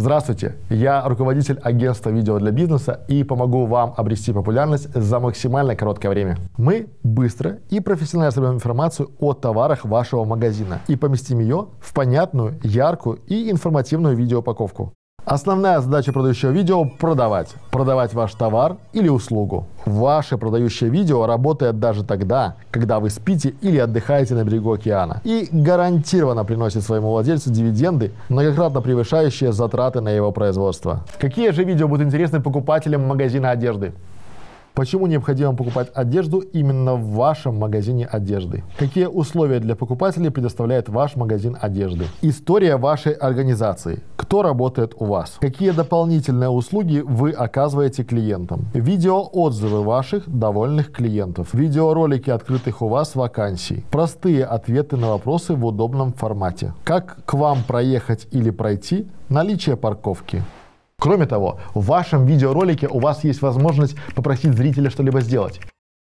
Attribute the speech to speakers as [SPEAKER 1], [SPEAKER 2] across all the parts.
[SPEAKER 1] Здравствуйте, я руководитель агентства видео для бизнеса и помогу вам обрести популярность за максимально короткое время. Мы быстро и профессионально соберем информацию о товарах вашего магазина и поместим ее в понятную, яркую и информативную видеоупаковку. Основная задача продающего видео – продавать. Продавать ваш товар или услугу. Ваше продающее видео работает даже тогда, когда вы спите или отдыхаете на берегу океана. И гарантированно приносит своему владельцу дивиденды, многократно превышающие затраты на его производство. Какие же видео будут интересны покупателям магазина одежды? Почему необходимо покупать одежду именно в вашем магазине одежды? Какие условия для покупателей предоставляет ваш магазин одежды? История вашей организации. Кто работает у вас? Какие дополнительные услуги вы оказываете клиентам? Видеоотзывы ваших довольных клиентов. Видеоролики открытых у вас вакансий. Простые ответы на вопросы в удобном формате. Как к вам проехать или пройти? Наличие парковки. Кроме того, в вашем видеоролике у вас есть возможность попросить зрителя что-либо сделать.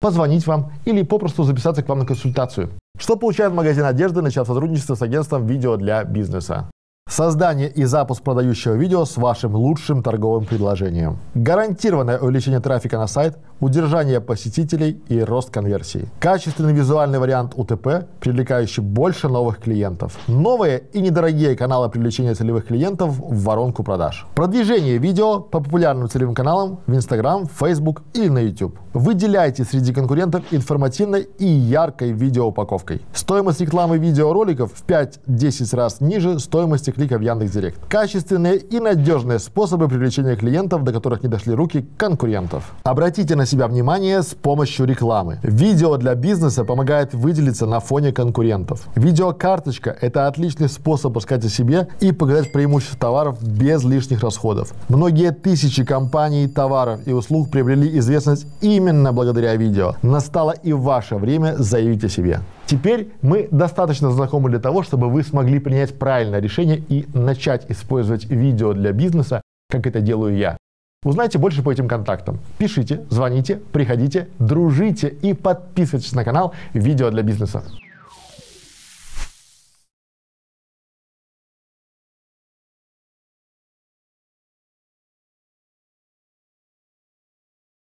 [SPEAKER 1] Позвонить вам или попросту записаться к вам на консультацию. Что получает магазин одежды, начав сотрудничество с агентством видео для бизнеса? Создание и запуск продающего видео с вашим лучшим торговым предложением. Гарантированное увеличение трафика на сайт, удержание посетителей и рост конверсии. Качественный визуальный вариант УТП, привлекающий больше новых клиентов. Новые и недорогие каналы привлечения целевых клиентов в воронку продаж. Продвижение видео по популярным целевым каналам в Instagram, Facebook или на YouTube. Выделяйте среди конкурентов информативной и яркой видеоупаковкой. Стоимость рекламы видеороликов в 5-10 раз ниже стоимости клика в Яндекс.Директ. Качественные и надежные способы привлечения клиентов, до которых не дошли руки конкурентов. Обратите на себя внимание с помощью рекламы. Видео для бизнеса помогает выделиться на фоне конкурентов. Видеокарточка – это отличный способ рассказать о себе и показать преимущества товаров без лишних расходов. Многие тысячи компаний, товаров и услуг приобрели известность именно благодаря видео. Настало и ваше время заявить о себе. Теперь мы достаточно знакомы для того, чтобы вы смогли принять правильное решение и начать использовать видео для бизнеса, как это делаю я. Узнайте больше по этим контактам. Пишите, звоните, приходите, дружите и подписывайтесь на канал «Видео для бизнеса».